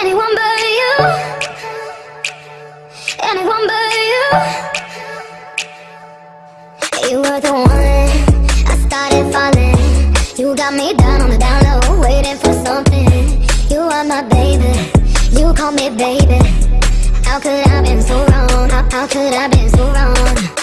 Anyone but you. Anyone but you. You were the one I started falling. You got me down on the down low Waiting for something. You are my baby. You call me baby. How could I been so wrong? How, how could I been so wrong?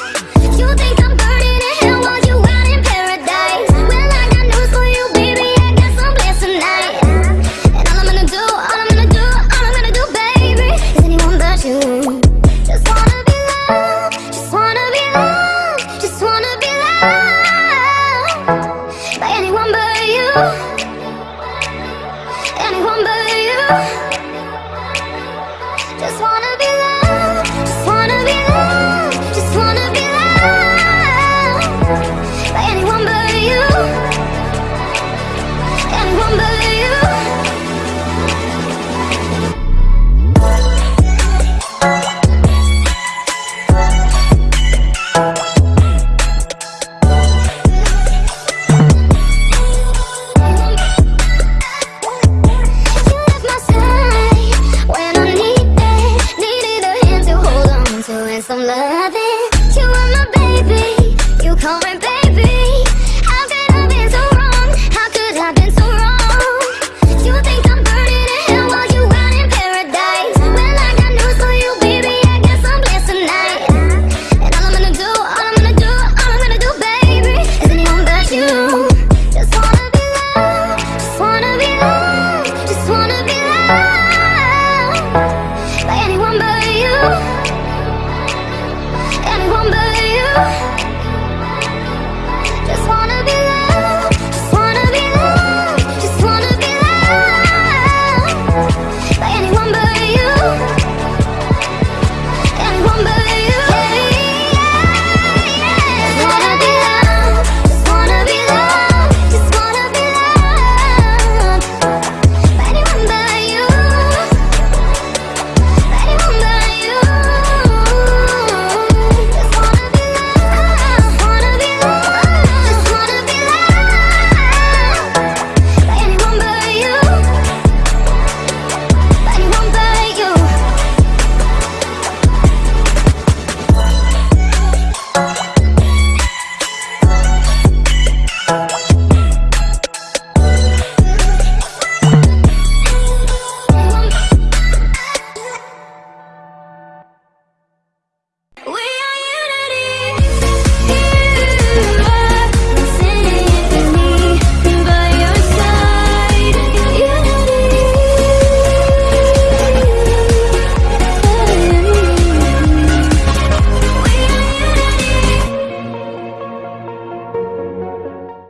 I'm loving